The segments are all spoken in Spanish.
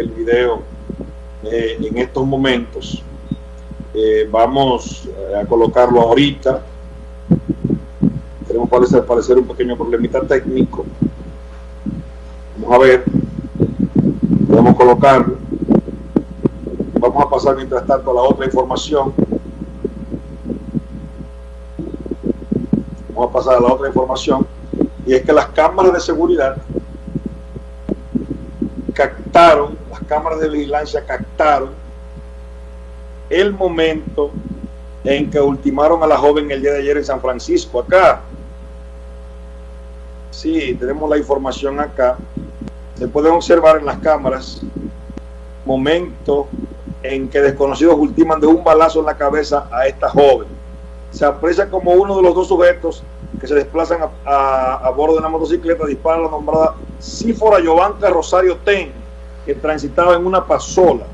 el video eh, en estos momentos. Eh, vamos a colocarlo ahorita. Tenemos parecer, parecer un pequeño problemita técnico. Vamos a ver. Podemos colocarlo. Vamos a pasar mientras tanto a la otra información. Vamos a pasar a la otra información. Y es que las cámaras de seguridad captaron, las cámaras de vigilancia captaron el momento en que ultimaron a la joven el día de ayer en San Francisco, acá. Sí, tenemos la información acá. Se pueden observar en las cámaras momento en que desconocidos ultiman de un balazo en la cabeza a esta joven. Se aprecia como uno de los dos sujetos que se desplazan a, bordo de una motocicleta, dispara a la nombrada Sífora Giovanca Rosario Ten, que transitaba en una pasola.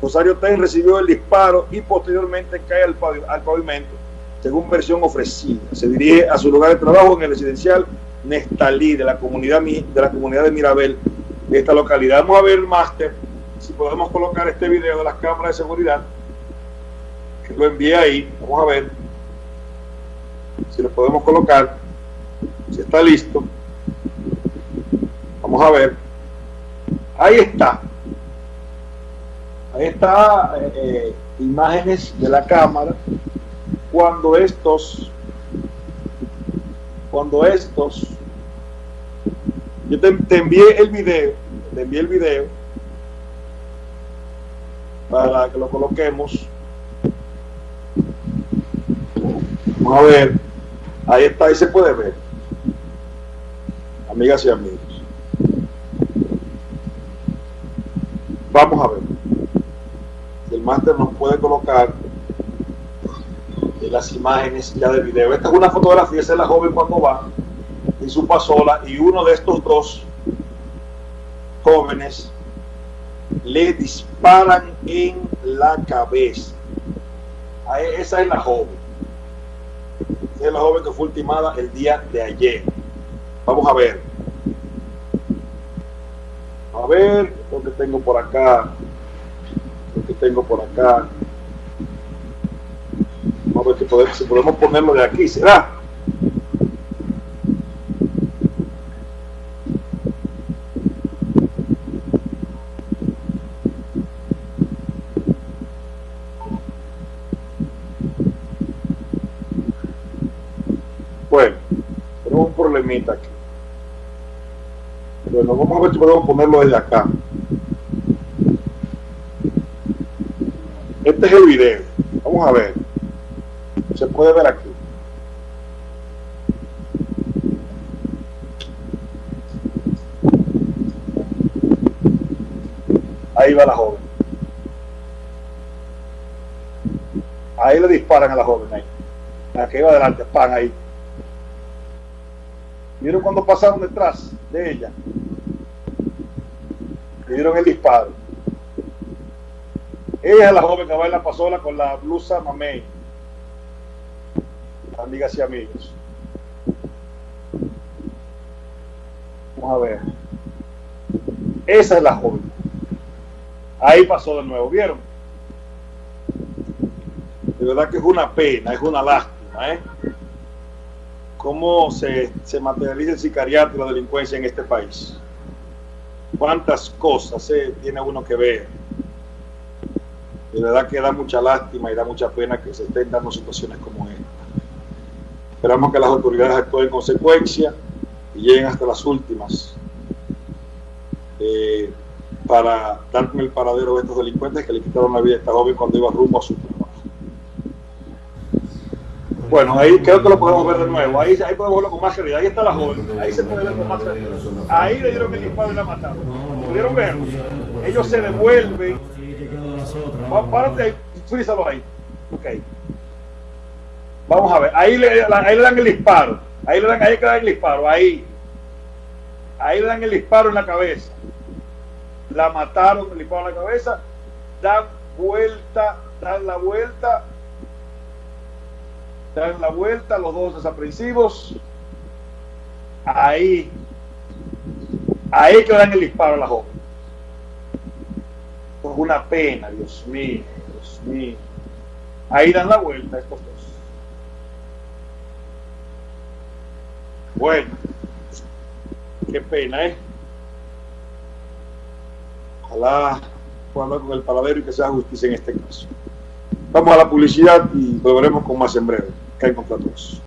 Rosario Ten recibió el disparo y posteriormente cae al, pavimento, según versión ofrecida. Se dirige a su lugar de trabajo en el residencial Nestalí de la comunidad de la comunidad de Mirabel de esta localidad. Vamos a ver máster si podemos colocar este video de las cámaras de seguridad que lo envié ahí. Vamos a ver si lo podemos colocar. Si está listo. Vamos a ver. Ahí está. Ahí está eh, eh, imágenes de la cámara. Cuando estos cuando estos yo te, te envié el video te envié el video para que lo coloquemos. Vamos a ver. Ahí está, ahí se puede ver. Amigas y amigos vamos a ver el máster nos puede colocar las imágenes ya del video. Esta es una fotografía, esa es la joven cuando va en su pasola y uno de estos dos jóvenes le disparan en la cabeza. Esa es la joven. Esa es la joven que fue ultimada el día de ayer. Vamos a ver. A ver lo que tengo por acá lo que tengo por acá. Vamos a ver si podemos ponerlo de aquí, ¿será? Bueno, tenemos un problemita aquí. Bueno, vamos a ver si podemos ponerlo desde acá. Este es el video. Vamos a ver. Se puede ver aquí. Ahí va la joven. Ahí le disparan a la joven ahí. La que iba adelante, pan ahí. ¿Vieron cuando pasaron detrás de ella? Le dieron el disparo. Ella es la joven que va en la pasola con la blusa mamey. Amigas y amigos. Vamos a ver. Esa es la joven. Ahí pasó de nuevo, ¿vieron? De verdad que es una pena, es una lástima, ¿eh? Cómo se, se materializa el sicariato y la delincuencia en este país. Cuántas cosas eh, tiene uno que ver de verdad que da mucha lástima y da mucha pena que se estén dando situaciones como esta. Esperamos que las autoridades actúen en consecuencia y lleguen hasta las últimas eh, para dar con el paradero de estos delincuentes que le quitaron la vida a esta joven cuando iba rumbo a su. Bueno, ahí creo que lo podemos ver de nuevo. Ahí, ahí podemos verlo con más claridad. Ahí está la joven. Ahí se puede ver con más claridad. Ahí le dieron el disparo y la mataron. ¿Pudieron ver? Ellos se devuelven Párate ahí, frízalo ahí. Ok. Vamos a ver. Ahí le, ahí le dan el disparo. Ahí le dan, ahí le dan el disparo. Ahí. Ahí le dan el disparo en la cabeza. La mataron, el disparo en la cabeza. Dan vuelta, dan la vuelta. Dan la vuelta, los dos desaprensivos. Ahí. Ahí que dan el disparo a la joven. es una pena, Dios mío, Dios mío. Ahí dan la vuelta estos dos. Bueno, qué pena, ¿eh? Ojalá pueda con el paladero y que sea justicia en este caso. Vamos a la publicidad y volveremos con más en breve. Hay todos.